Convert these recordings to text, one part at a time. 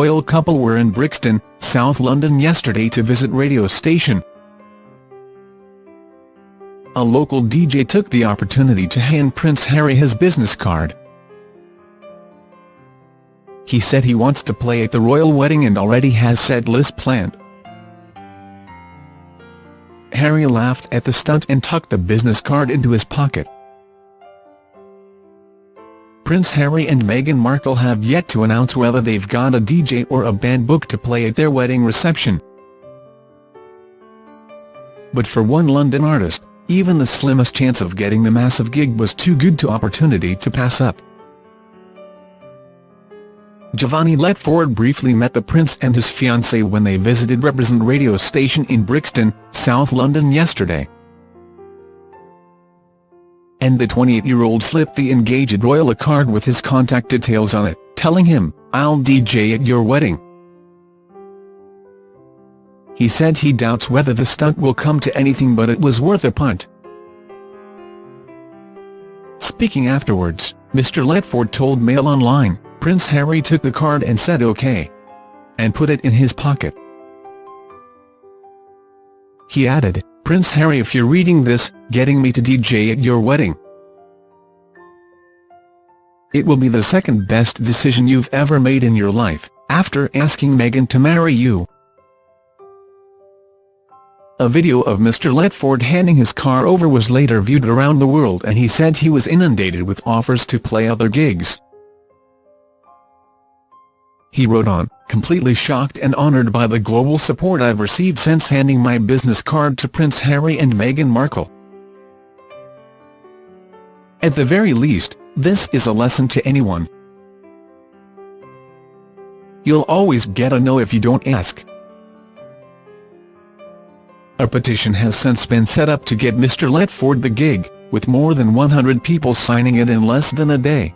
royal couple were in Brixton, South London yesterday to visit radio station. A local DJ took the opportunity to hand Prince Harry his business card. He said he wants to play at the royal wedding and already has set list planned. Harry laughed at the stunt and tucked the business card into his pocket. Prince Harry and Meghan Markle have yet to announce whether they've got a DJ or a band booked to play at their wedding reception. But for one London artist, even the slimmest chance of getting the massive gig was too good to opportunity to pass up. Giovanni Letford briefly met the Prince and his fiancée when they visited Reprezent radio station in Brixton, South London yesterday. And the 28-year-old slipped the engaged royal a card with his contact details on it, telling him, I'll DJ at your wedding. He said he doubts whether the stunt will come to anything but it was worth a punt. Speaking afterwards, Mr Letford told Mail Online, Prince Harry took the card and said OK. And put it in his pocket. He added, Prince Harry if you're reading this, getting me to DJ at your wedding. It will be the second best decision you've ever made in your life, after asking Meghan to marry you. A video of Mr Letford handing his car over was later viewed around the world and he said he was inundated with offers to play other gigs. He wrote on, completely shocked and honoured by the global support I've received since handing my business card to Prince Harry and Meghan Markle. At the very least, this is a lesson to anyone. You'll always get a no if you don't ask. A petition has since been set up to get Mr Letford the gig, with more than 100 people signing it in less than a day.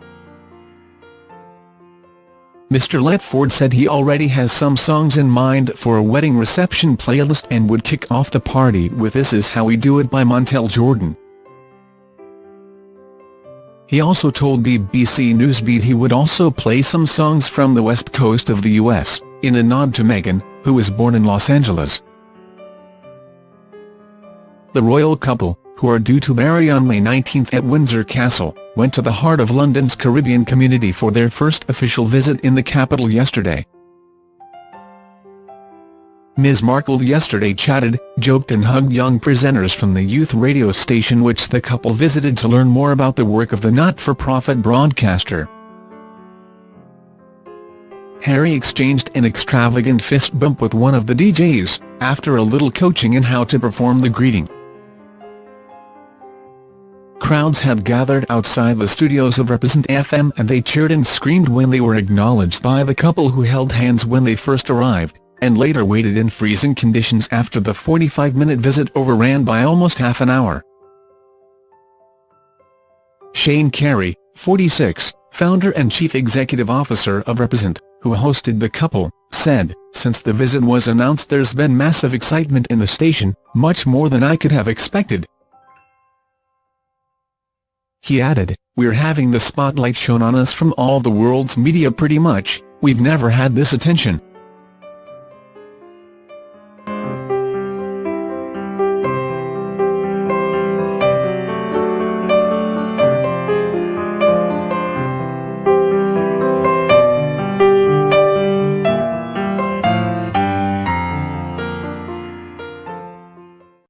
Mr Letford said he already has some songs in mind for a wedding reception playlist and would kick off the party with This Is How We Do It by Montell Jordan. He also told BBC Newsbeat he would also play some songs from the west coast of the US, in a nod to Meghan, who was born in Los Angeles. The royal couple, who are due to marry on May 19 at Windsor Castle, went to the heart of London's Caribbean community for their first official visit in the capital yesterday. Ms Markle yesterday chatted, joked and hugged young presenters from the youth radio station which the couple visited to learn more about the work of the not-for-profit broadcaster. Harry exchanged an extravagant fist bump with one of the DJs, after a little coaching in how to perform the greeting. Crowds had gathered outside the studios of Reprezent FM and they cheered and screamed when they were acknowledged by the couple who held hands when they first arrived, and later waited in freezing conditions after the 45-minute visit overran by almost half an hour. Shane Carey, 46, founder and chief executive officer of Reprezent, who hosted the couple, said, since the visit was announced there's been massive excitement in the station, much more than I could have expected. He added, We're having the spotlight shown on us from all the world's media pretty much, we've never had this attention.